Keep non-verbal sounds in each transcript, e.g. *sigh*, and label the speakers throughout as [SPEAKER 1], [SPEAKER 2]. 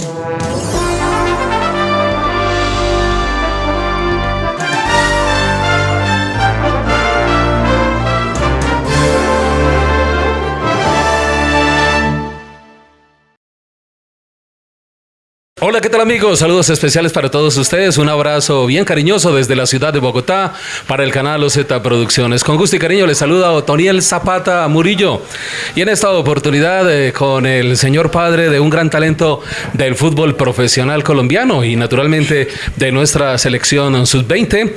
[SPEAKER 1] Música Hola, ¿qué tal amigos? Saludos especiales para todos ustedes. Un abrazo bien cariñoso desde la ciudad de Bogotá para el canal OZ Producciones. Con gusto y cariño les saluda Otoniel Zapata Murillo. Y en esta oportunidad eh, con el señor padre de un gran talento del fútbol profesional colombiano y naturalmente de nuestra selección sub-20,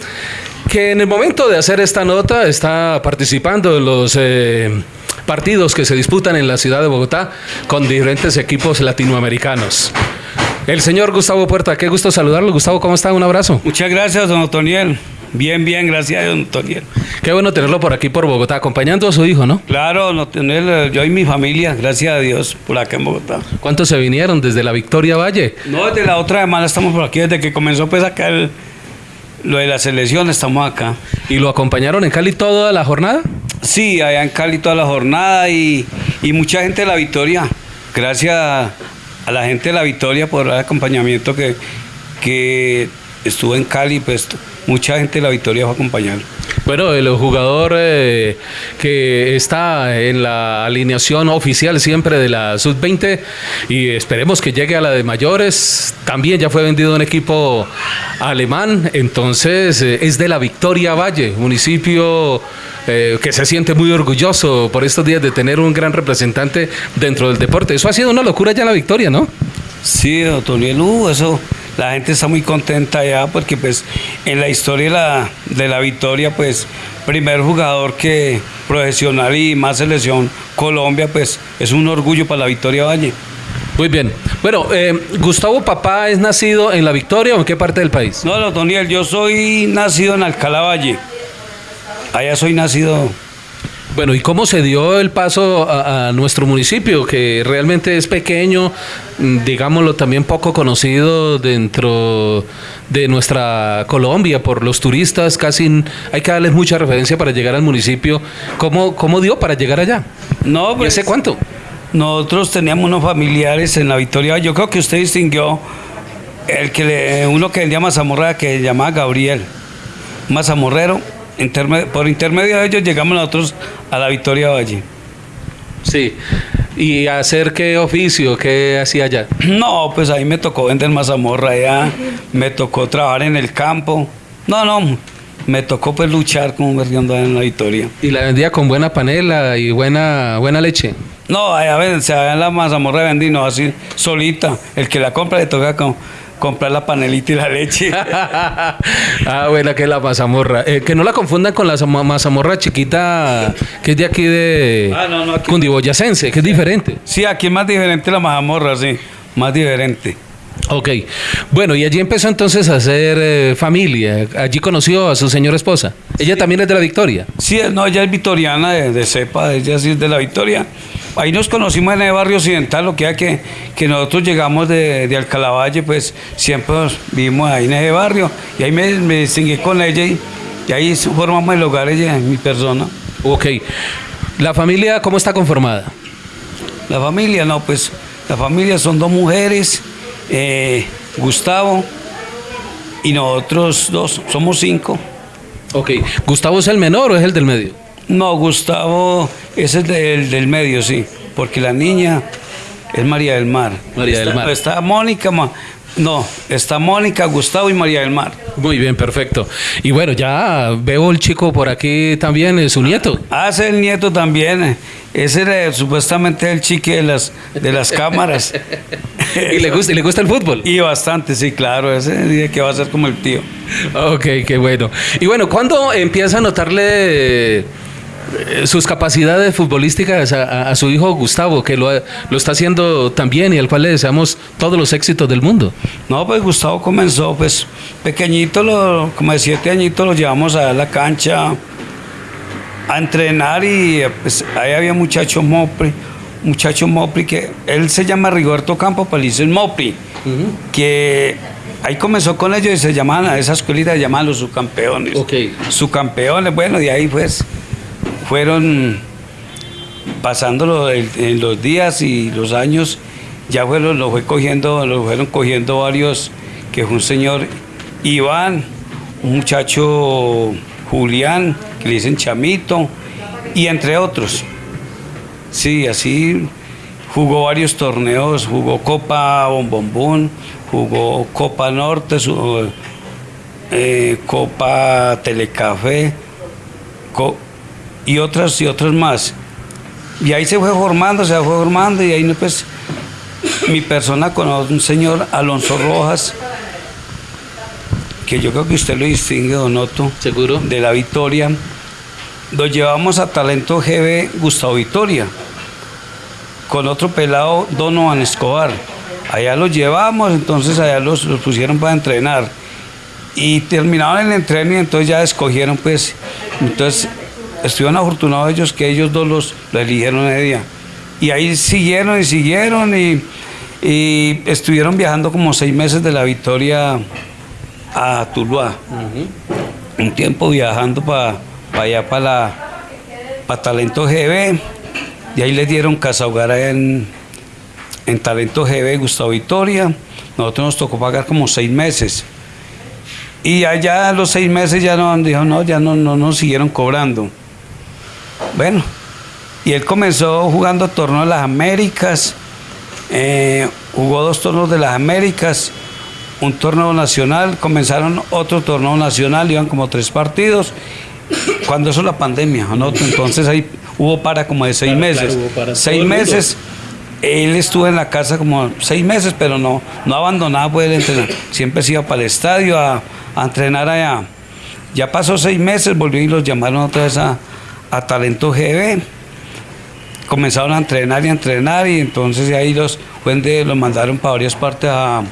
[SPEAKER 1] que en el momento de hacer esta nota está participando en los... Eh, partidos que se disputan en la ciudad de Bogotá con diferentes equipos latinoamericanos. El señor Gustavo Puerta, qué gusto saludarlo. Gustavo, ¿cómo está? Un abrazo.
[SPEAKER 2] Muchas gracias, don Otoniel. Bien, bien, gracias, don Otoniel.
[SPEAKER 1] Qué bueno tenerlo por aquí, por Bogotá, acompañando a su hijo, ¿no?
[SPEAKER 2] Claro, don Otoniel, yo y mi familia, gracias a Dios, por acá en Bogotá.
[SPEAKER 1] ¿Cuántos se vinieron desde la Victoria Valle?
[SPEAKER 2] No, desde la otra semana estamos por aquí, desde que comenzó pues acá lo de la selección, estamos acá.
[SPEAKER 1] ¿Y lo acompañaron en Cali toda la jornada?
[SPEAKER 2] Sí, allá en Cali toda la jornada y, y mucha gente de la Victoria. Gracias a la gente de La Victoria por el acompañamiento que, que estuvo en Cali, pues mucha gente de La Victoria fue a.
[SPEAKER 1] Bueno, el jugador eh, que está en la alineación oficial siempre de la Sub-20 y esperemos que llegue a la de mayores, también ya fue vendido un equipo alemán, entonces eh, es de la Victoria Valle, municipio eh, que se siente muy orgulloso por estos días de tener un gran representante dentro del deporte. Eso ha sido una locura ya la victoria, ¿no?
[SPEAKER 2] Sí, doctor uh, eso, la gente está muy contenta ya porque pues en la historia de la, de la victoria, pues primer jugador que profesional y más selección Colombia, pues es un orgullo para la Victoria Valle.
[SPEAKER 1] Muy bien. Bueno, eh, Gustavo Papá es nacido en La Victoria o en qué parte del país?
[SPEAKER 2] No, no, Toniel, yo soy nacido en Alcalá Valle. Allá soy nacido.
[SPEAKER 1] Bueno, ¿y cómo se dio el paso a, nuestro municipio, que realmente es pequeño, mm, digámoslo también poco conocido dentro de nuestra Colombia por los turistas? Casi hay que darles mucha referencia para llegar al municipio. ¿Cómo, cómo dio para llegar allá?
[SPEAKER 2] No, pues,
[SPEAKER 1] ¿Y hace cuánto?
[SPEAKER 2] Nosotros teníamos unos familiares en la Victoria. Yo creo que usted distinguió el que le, uno que vendía mazamorra que se llamaba Gabriel, mazamorrero por intermedio de ellos llegamos nosotros a la Victoria Valle.
[SPEAKER 1] Sí. ¿Y hacer qué oficio? ¿Qué hacía allá?
[SPEAKER 2] No, pues ahí me tocó vender mazamorra allá, me tocó trabajar en el campo. No, no, me tocó pues luchar como vendiendo en la Victoria.
[SPEAKER 1] ¿Y la vendía con buena panela y buena, buena leche?
[SPEAKER 2] No, allá se la mazamorra vendí, no, así solita. El que la compra le toca con comprar la panelita y la leche. *laughs*
[SPEAKER 1] ah, buena que la mazamorra. Eh, que no la confundan con la mazamorra chiquita que es de aquí de ah, no, no, Cundiboyacense, que es diferente.
[SPEAKER 2] Sí, aquí es más diferente la mazamorra, sí, más diferente.
[SPEAKER 1] Ok, bueno, y allí empezó entonces a hacer eh, familia. Allí conoció a su señora esposa. ¿Ella también es de la Victoria?
[SPEAKER 2] Sí, no, ella es victoriana de, de cepa, ella sí es de la Victoria. Ahí nos conocimos en el barrio occidental, lo que que, que nosotros llegamos de, de Alcalavalle, pues siempre vivimos ahí en ese barrio. Y ahí me, me distinguí con ella y, ahí formamos el hogar ella, mi persona.
[SPEAKER 1] Ok. ¿La familia cómo está conformada?
[SPEAKER 2] La familia, no, pues la familia son dos mujeres, eh, Gustavo y nosotros dos, somos cinco.
[SPEAKER 1] Ok. ¿Gustavo es el menor o es el del medio?
[SPEAKER 2] No, Gustavo es el del, medio, sí, porque la niña es María del Mar.
[SPEAKER 1] María
[SPEAKER 2] del
[SPEAKER 1] Mar.
[SPEAKER 2] Está Mónica, no, está Mónica, Gustavo y María del Mar.
[SPEAKER 1] Muy bien, perfecto. Y bueno, ya veo el chico por aquí también, es su nieto.
[SPEAKER 2] Ah, es el nieto también. Ese era supuestamente el chique de las, de las cámaras. *laughs*
[SPEAKER 1] ¿Y le, gusta, ¿Y le gusta el fútbol?
[SPEAKER 2] Y bastante, sí, claro. Ese dice que va a ser como el tío.
[SPEAKER 1] Ok, qué bueno. Y bueno, ¿cuándo empieza a notarle eh, sus capacidades futbolísticas a, su hijo Gustavo, que lo, lo, está haciendo también y al cual le deseamos todos los éxitos del mundo.
[SPEAKER 2] No, pues Gustavo comenzó pues pequeñito, lo, como de siete añitos lo llevamos a la cancha a entrenar y pues ahí había muchacho Mopri, muchacho Mopri que él se llama Rigoberto Campo, pero pues, el Mopri, que ahí comenzó con ellos y se llamaban a esa escuelita, llamaban los subcampeones.
[SPEAKER 1] Okay.
[SPEAKER 2] Subcampeones, bueno, de ahí pues fueron pasando los días y los años ya fue, lo, lo fue cogiendo, lo fueron cogiendo varios, que fue un señor Iván, un muchacho Julián, que le dicen Chamito, y entre otros. Sí, así jugó varios torneos, jugó Copa Bombombón, jugó Copa Norte, su- eh, Copa Telecafé co- y otras y otras más. Y ahí se fue formando, se fue formando y ahí pues mi persona con un señor Alonso Rojas, que yo creo que usted lo distingue, Donoto,
[SPEAKER 1] ¿Seguro?
[SPEAKER 2] de la Victoria. Lo llevamos a Talento GB Gustavo Victoria, con otro pelado Donovan Escobar. Allá los llevamos, entonces allá los, los pusieron para entrenar. Y terminaron el entrenamiento, entonces ya escogieron, pues, entonces estuvieron afortunados ellos que ellos dos los, los eligieron ese día. Y ahí siguieron y siguieron y, y estuvieron viajando como seis meses de la Victoria a Tuluá un tiempo viajando para allá, para la para Talento GB, y ahí les dieron casa hogar en, en Talento GB Gustavo Victoria. Nosotros nos tocó pagar como seis meses. Y allá a los seis meses ya no, dijo, no, ya no, no nos siguieron cobrando. Bueno, y él comenzó jugando torneo de las Américas, eh, jugó dos torneos de las Américas, un torneo nacional, comenzaron otro torneo nacional, iban como tres partidos, cuando eso la pandemia, ¿no? entonces ahí hubo para como de seis
[SPEAKER 1] Claro,
[SPEAKER 2] meses.
[SPEAKER 1] claro, hubo para
[SPEAKER 2] seis meses, él estuvo en la casa como seis meses, pero no, no abandonaba pues, el entrenar, siempre se iba para el estadio a, a entrenar allá. Ya pasó seis meses, volvió y los llamaron otra vez a, a Talento GB comenzaron a entrenar y a entrenar y entonces ahí los fuentes los mandaron para varias partes a,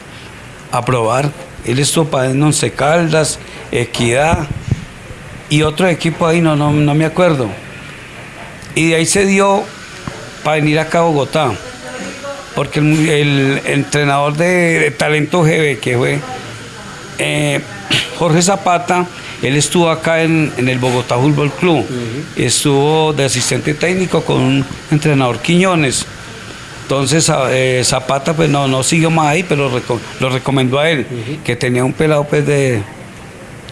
[SPEAKER 2] a probar. Él estuvo para en Once Caldas, Equidad y otro equipo ahí, no, no, no me acuerdo. Y de ahí se dio para venir acá a Bogotá, porque el, el entrenador de, de Talento GB, que fue eh, Jorge Zapata, él estuvo acá en, en el Bogotá Fútbol Club, estuvo de asistente técnico con un entrenador Quiñones. Entonces eh, Zapata pues no, no siguió más ahí, pero reco- lo recomendó a él, que tenía un pelado pues de,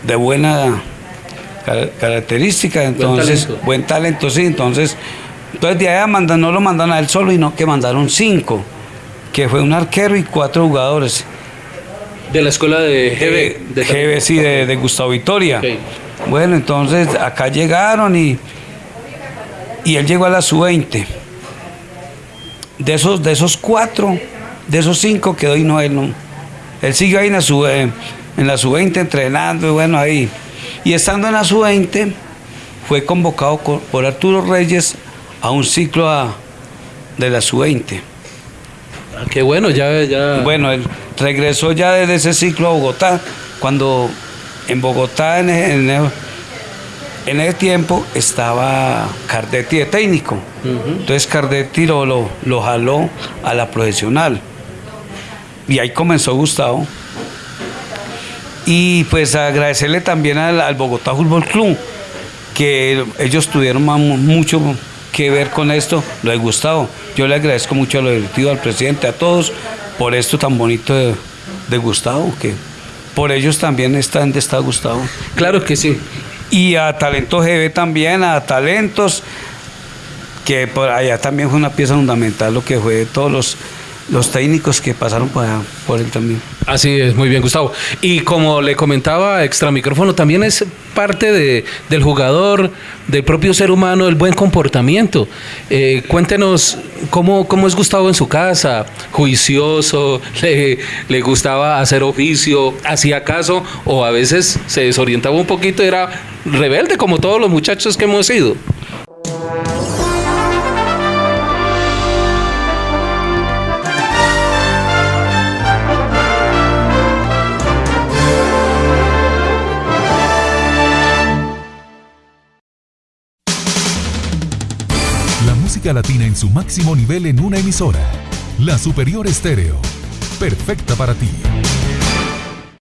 [SPEAKER 2] de buena car- característica, entonces
[SPEAKER 1] talento.
[SPEAKER 2] buen talento, sí, entonces, entonces de allá mandan, no lo mandaron a él solo, sino que mandaron cinco, que fue un arquero y cuatro jugadores.
[SPEAKER 1] De la escuela de
[SPEAKER 2] Eh,
[SPEAKER 1] GB. de
[SPEAKER 2] GB, sí, de, de Gustavo Victoria.
[SPEAKER 1] Ok.
[SPEAKER 2] Bueno, entonces acá llegaron y, y él llegó a la sub-20. De esos, de esos cuatro, de esos cinco quedó y no él no. Él siguió ahí en la sub en la sub-20 entrenando y bueno ahí. Y estando en la sub-20 fue convocado co- por Arturo Reyes a un ciclo a- de la sub-20.
[SPEAKER 1] Ah, qué bueno, ya, ya.
[SPEAKER 2] Bueno, él regresó ya desde ese ciclo a Bogotá, cuando en Bogotá en, e- en e- en ese tiempo estaba Cardetti de técnico. Entonces Cardetti lo, lo, lo jaló a la profesional. Y ahí comenzó Gustavo. Y pues agradecerle también al, al Bogotá Fútbol Club, que ellos tuvieron mucho que ver con esto, lo de Gustavo. Yo le agradezco mucho a los directivos, al presidente, a todos, por esto tan bonito de, de Gustavo, que por ellos también está donde está Gustavo.
[SPEAKER 1] Claro que sí.
[SPEAKER 2] Y a Talento GB también, a Talentos, que por allá también fue una pieza fundamental lo que fue de todos los, los técnicos que pasaron por, allá, por él también.
[SPEAKER 1] Así es, muy bien, Gustavo. Y como le comentaba extra micrófono, también es parte de, del jugador, del propio ser humano, el buen comportamiento. Eh, cuéntenos cómo, cómo es Gustavo en su casa, juicioso, *laughs* le, le gustaba hacer oficio, hacía caso, o a veces se desorientaba un poquito, era rebelde como todos los muchachos que hemos sido.
[SPEAKER 3] Latina en su máximo nivel en una emisora. La Superior Estéreo. Perfecta para ti.